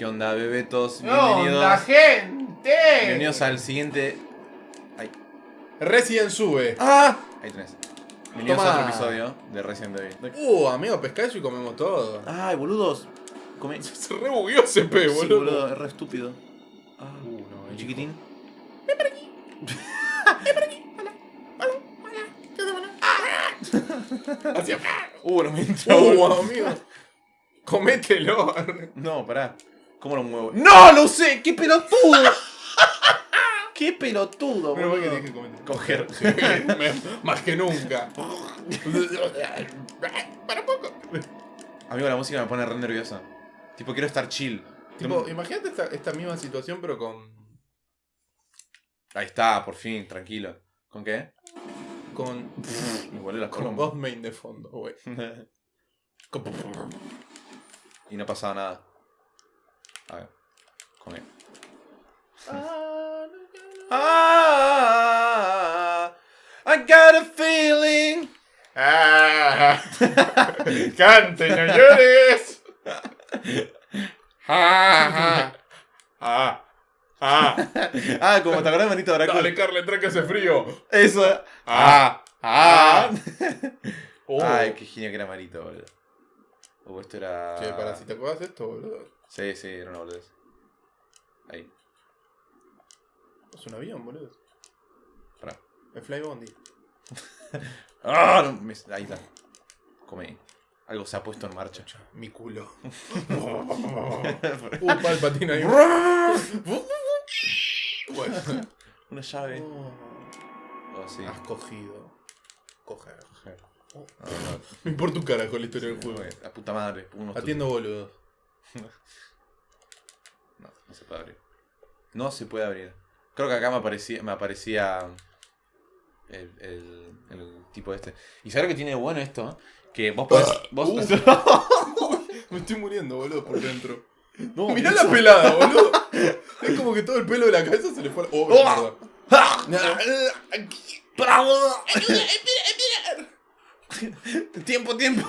¿Qué onda, bebetos? ¡No, la Bienvenidos. gente! Bienvenidos al siguiente. Ay. Resident sube. ¡Ah! Ahí tenés. Bienvenidos a otro episodio de Resident Evil. Uh, amigo, pesca eso y comemos todo. ¡Ay, boludos! Come... Sí, Se re bugueó ese pe, boludo. boludo, es re estúpido. Ah, Uh, no, el chiquitín. Hacía- Uh, no me entró. Uh, amigo. Comételo. No, pará. ¿Cómo lo muevo? ¡No! ¡Lo usé! ¡Qué pelotudo! ¡Qué pelotudo, Pero boludo! que. Coger. Más que nunca. Para poco. Amigo, la música me pone re nerviosa. Tipo, quiero estar chill. Tipo, imagínate esta, esta misma situación, pero con. Ahí está, por fin, tranquilo. ¿Con qué? con. Me volé las con voz main de fondo, güey. Con- y no pasaba nada. A ver. Come. Ah, I got a feeling. ¡Ah! ¡Cante, no llores! ¡Ah! ¡Ah! ¡Ah! Ah, como te acordás de Manito. Dale, Carla, entra que hace frío. Eso. ¡Ah! ¡Ah! Oh. Ay, qué genio que era Marito, boludo. Uh, esto era. Che, para si te acuerdas esto, boludo. Sí, sí, era una boludez. Ahí, Es un avión, boludo. pará. El Fly Bondi. ¡Ah! no, me- ahí está. Come. Algo se ha puesto en marcha. Mi culo. uh, Palpatine ahí. bueno. Una llave. Oh, Oh, sí. Has cogido. Coger. No, no, Me importa un carajo la historia del juego. no, La puta madre. Unos Atiendo boludos. No, no se puede abrir. No se puede abrir. Creo que acá me aparecía, me aparecía el, el, el tipo este. ¿Y sabes lo que tiene de bueno esto? Que vos podés... Vos, Uh. Me estoy muriendo, boludo, por dentro. no, Mirá eso- la pelada, boludo. Es como que todo el pelo de la cabeza se le fue. Oh, Oh. tiempo, tiempo.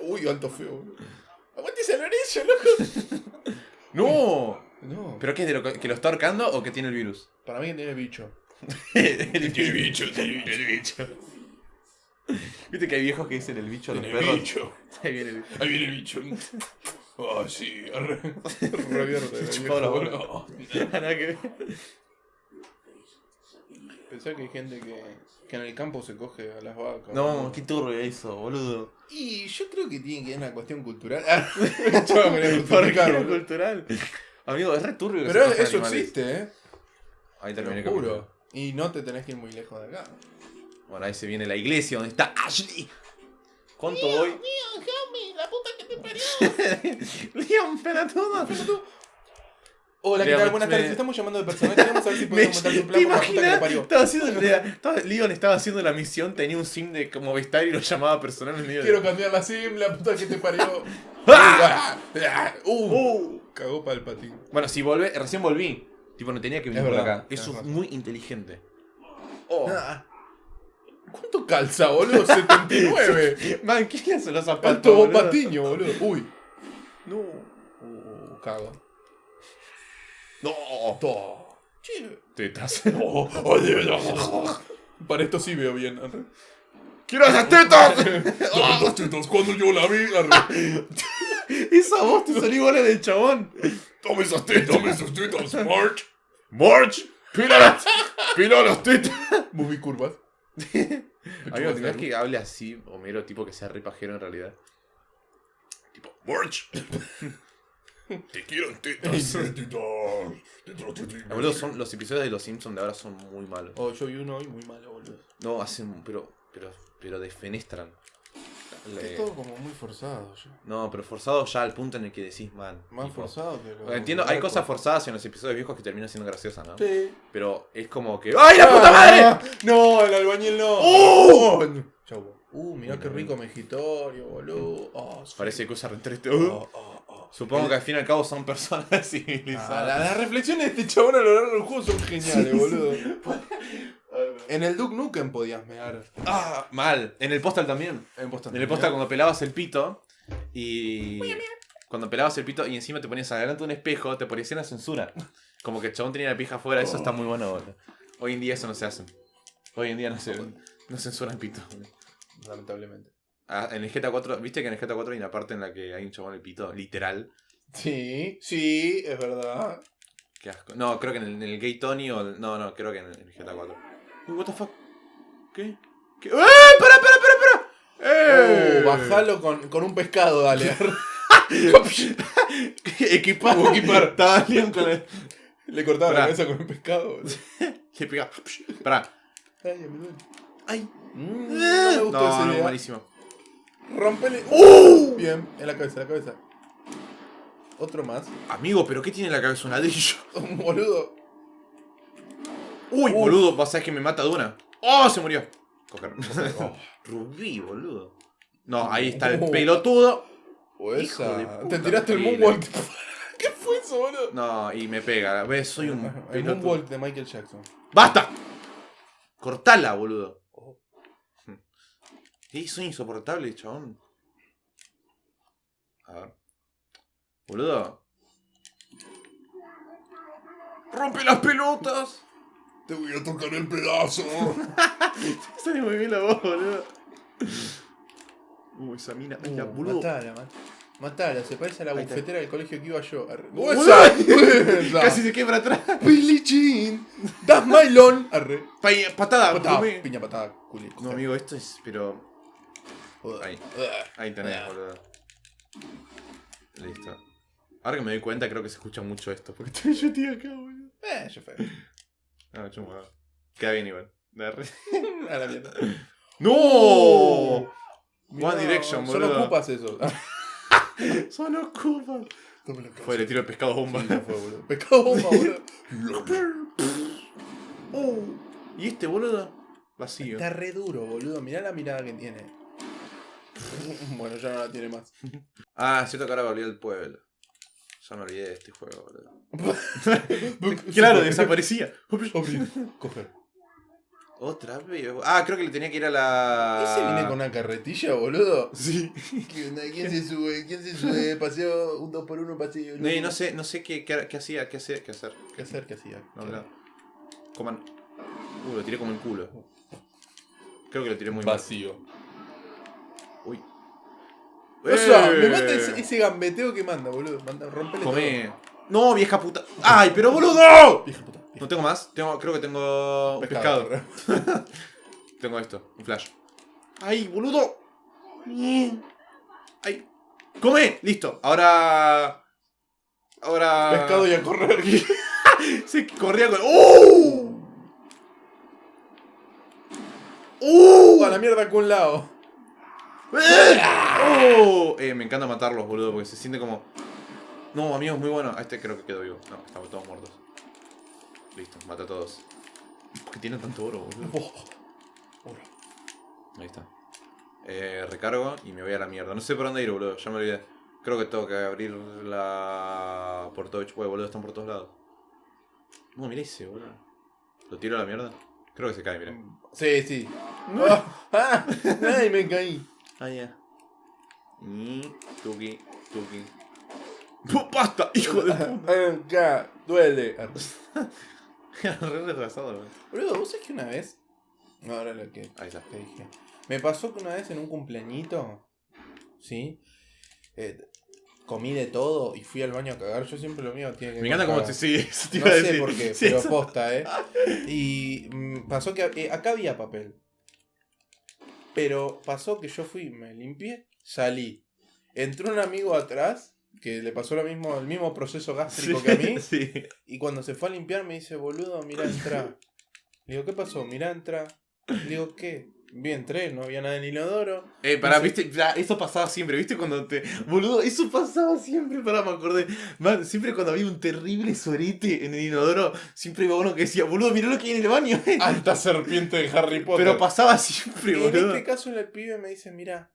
Uy, alto feo, boludo. Aguante ese Lorenzo, loco. No. No. ¿Pero qué es de lo que, lo está ahorcando o que tiene el virus? Para mí que tiene bicho. el Tiene bicho, tiene bicho. El bicho. ¿Viste que hay viejos que dicen el bicho a los perros? bicho. Ahí viene el bicho. Ahí viene el bicho. Ah, sí. arre. Revierte. Chupado la bola. boludo. Nada que. Pensá que hay gente que, que en el campo se coge a las vacas. No, boludo. qué turbio eso, boludo. Y yo creo que tiene que ver una cuestión cultural. Yo me voy a ¿Por qué cultural? Amigo, es re turbio que Pero se cojan eso animales. existe, ¿eh? Ahí Te terminé lo el juro. Y no te tenés que ir muy lejos de acá. Bueno, ahí se viene la iglesia donde está Ashley. ¿Cuánto voy? Mío, Jaume, la puta que te parió. Leon, pelotudo. Hola, ¿qué Mira, tal? Buenas me- tardes. Estamos llamando de personal. Queremos saber si podemos montar su ¿Te plan que le imaginas? parió. Estaba haciendo estaba- Leon estaba haciendo la misión, tenía un sim de como Movistar y lo llamaba personal en medio de- Quiero cambiar la sim, la puta que te parió. ¡Ah! uh, Uh. cagó para el patín. Bueno, si volvé, recién volví. Tipo, no tenía que venir Es por verdad, acá. Eso es razón. muy inteligente. Oh. Ah. ¿Cuánto calza, boludo? 79. Man, ¿qué le hacen los zapatos? Alto patiño, boludo. Uy. No. Uh, cago. No. Che. Tetas. Oh. Para esto sí veo bien. arre. ¡Quiero esas tetas! Las tetas cuando yo la vi. arre. Esa voz te salió igual a la del chabón. Dame esas tetas, dame esas tetas, March. March, pila las, pila las tetas. Moví curvas. Amigo, ¿te imaginas que hable así, Homero, tipo que sea re pajero en realidad? Tipo, March. Te quiero en tetas. son, los episodios de Los Simpsons de ahora son muy malos. Oh, yo vi uno hoy muy malo, boludo. No, hacen, pero, pero, pero defenestran. Le- Es todo como muy forzado. ya. No, pero forzado ya al punto en el que decís, man. Más tipo- forzado que lo. Entiendo, hay cosas forzadas en los episodios viejos que terminan siendo graciosas, ¿no? Sí. Pero es como que. ¡Ay, la puta madre! Ah, No, el albañil no. ¡Oh! Chau. Uh, mirá qué rico mejitorio, boludo. Oh, sí. Parece que usa retrete. Oh, oh. Supongo que al fin y al cabo son personas Ah, civilizadas. la- las reflexiones de este chabón a lo largo del juego son geniales, boludo. En el Duke Nukem podías mear. Ah, mal. En el postal también. En Postal En el postal cuando pelabas el pito y. cuando pelabas el pito y encima te ponías adelante de un espejo, te parecía una censura. Como que el chabón tenía la pija afuera, eso está muy bueno, boludo. Hoy en día eso no se hace. Hoy en día no se no censuran pito. Lamentablemente. Ah, en el GTA 4, ¿viste que en el GTA 4 hay una parte en la que hay un chabón el pito? Literal. Sí, sí, es verdad. Qué asco. No, creo que en el, en el Gay Tony o. el- No, no, creo que en el, en el GTA 4. Uy, what the fuck. ¿Qué? ¿Qué? ¡Eh! ¡Para, para, para, para! ¡Eh! Oh, bajalo con, con un pescado, dale. Equipar. Equipar. Estaba Leon con el. Le cortaba Pará. la cabeza con un pescado. Le pegaba. Pará. Ay, me duele. ¡Ay! Mm, no me No, malísimo. Rompele. ¡Uh! Bien, en la cabeza, en la cabeza. Otro más. Amigo, ¿pero qué tiene en la cabeza un ladrillo? Un boludo. Uy, Uf. boludo, ver que me mata de una. ¡Oh! Se murió. Coger. Oh. Rubí, boludo. No, ahí está el Oh. pelotudo. O Hijo esa. Te tiraste el moonwalk. ¿Qué fue eso, boludo? No, y me pega. ¿Ves? Soy un El pelotudo. moonwalk de Michael Jackson. ¡Basta! Cortala, boludo. Sí, soy insoportable, chabón. A ver. Boludo. ¡Rompe las pelotas! Te voy a tocar el pedazo. Sale muy bien la voz, boludo. Uy, esa mina. Ay, la Uh, boludo. matala, man. Matala, se parece a la Ahí está. bufetera del colegio que iba yo. Arre. Casi se quebra atrás. Billie Jean. Das Mylon. Arre. Pa- Patada, Patada, come. piña patada. No, amigo, esto es. Pero. Ahí. Ahí tenés, Ah. boludo. Listo. Ahora que me doy cuenta, creo que se escucha mucho esto. Porque estoy yo, tío, acá, boludo. Eh, yo fue. No, chungo. no. Queda bien igual. A la mierda. ¡No! Mirá, One Direction, Solo boludo. ocupas eso. Son ocupas. Fue, le tiro el pescado bomba. Sí, fue, boludo. Pescado bomba, boludo. Oh, ¿Y este, boludo? Vacío. Está re duro, boludo. Mirá la mirada que tiene. Bueno, ya no la tiene más. Ah, cierto que ahora volví al pueblo. Ya me olvidé de este juego, boludo. Claro, desaparecía. Coger. Otra vez. Ah, creo que le tenía que ir a la. ¿Ese viene con una carretilla, boludo? Sí. ¿Quién se sube? ¿Quién se sube? Paseo un 2 por 1 paseo. No, no sé, no sé qué, qué, qué hacía, qué hacer, qué hacer. ¿Qué hacer? ¿Qué hacía? No, claro. Coman. Uh, lo tiré como el culo. Creo que lo tiré muy mal. Vacío. Uy. O sea, ¡Eh! me mata ese, ese gambeteo que manda, boludo. Manda, rompele Come. No, vieja puta. ¡Ay, pero boludo! Vieja puta. No tengo más. Tengo, creo que tengo un pescado. Tengo esto, un flash. ¡Ay, boludo! ¡Ay! ¡Come! Listo. Ahora. Ahora. Pescado y a correr. Se corría con. ¡Uh! ¡Uh! A la mierda con un lado. ¡Oh! Eh, me encanta matarlos, boludo, porque se siente como. No, amigo, es muy bueno. A este creo que quedó vivo. No, estamos todos muertos. Listo, mata a todos. ¿Por qué tienen tanto oro, boludo? Oh. Oro. Ahí está. Eh, recargo y me voy a la mierda. No sé por dónde ir, boludo. Ya me olvidé. Creo que tengo que abrir la. Por todo. Uy, boludo, están por todos lados. No, mira ese, boludo. ¿Lo tiro a la mierda? Creo que se cae, mira. Sí, sí. Ah, ah, ay, me caí. Ah, ya. Y. Tuki, tuki. ¡Oh, ¡Basta! ¡Hijo de puta! Duele. Re retrasado. Boludo, ¿vos sabés que una vez? No, ahora lo que Ahí está. te dije. Me pasó que una vez en un cumpleañito, ¿sí? Eh, comí de todo y fui al baño a cagar. Yo siempre lo mío tiene que Me encanta cómo te sigues. te No sé por qué, pero posta, ¿eh? Y mm, pasó que eh, acá había papel. Pero pasó que yo fui, me limpié, salí. Entró un amigo atrás que le pasó lo mismo, el mismo proceso gástrico Sí, que a mí. sí. Y cuando se fue a limpiar me dice, boludo, mira, entra. Le digo, ¿qué pasó? Mira, entra. Le digo, ¿qué? Vi, entré, no había nada en el inodoro. Eh, pará, viste, ya, eso pasaba siempre, viste cuando te. Boludo, eso pasaba siempre, pará, me acordé. Man, siempre cuando había un terrible sorete en el inodoro, siempre iba uno que decía, boludo, mirá lo que hay en el baño. Alta serpiente de Harry Potter. Pero pasaba siempre, Y en boludo. este caso el pibe me dice, mira,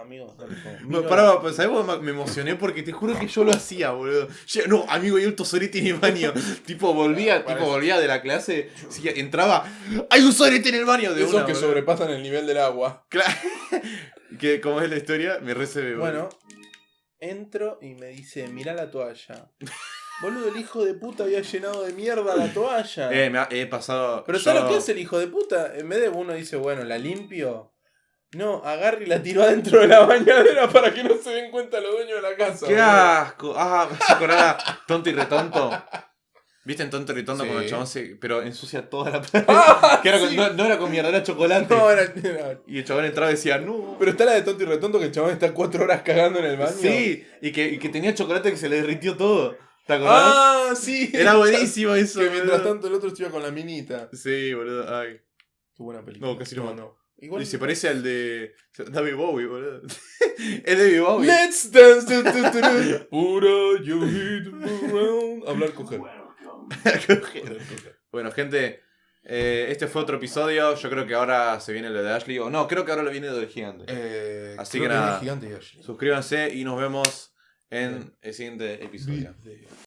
amigo, no, pará, pues, ¿sabes? cómo Me emocioné porque te juro que yo lo hacía, boludo. Yo- no, amigo, hay un sorete en el baño. tipo, volvía, tipo, volvía de la clase, sí, entraba, ¡hay un sorete en el baño! De Esos una, que boludo. sobrepasan el nivel del agua. Claro. que como es la historia, me recibe, Bueno, Entro y me dice, mirá la toalla. Boludo, el hijo de puta había llenado de mierda la toalla. Eh, me ha- he pasado. Pero yo- ¿sabes lo que hace el hijo de puta? En vez de uno dice, bueno, la limpio. No, agarra y la tiró adentro de la bañadera para que no se den cuenta los dueños de la casa. ¡Qué boludo. asco! Ah, me hace acordar a tonto y retonto. ¿Viste en tonto y retonto Sí. cuando el chabón se. Pero ensucia toda la pared? Ah, que era con- sí. no, no era con mierda, era chocolate. No, era- era- Y el chabón entraba y decía, no. Pero está la de tonto y retonto que el chabón está cuatro horas cagando en el baño. Sí, y que, y que tenía chocolate que se le derritió todo. ¿Te acordás? Ah, sí. Era buenísimo eso. Que mientras boludo. tanto el otro iba con la minita. Sí, boludo. Ay. Qué buena película. No, casi lo mato. Igual Y se parece al de. David Bowie, boludo. es David Bowie. Let's dance. tu. Pura you hit around. Hablar coger. bueno, gente. eh, este fue otro episodio. Yo creo que ahora se viene lo de Ashley. O no, creo que ahora lo viene lo del gigante. Eh, Así creo que nada. Gigante. Suscríbanse y nos vemos en el siguiente episodio. Video.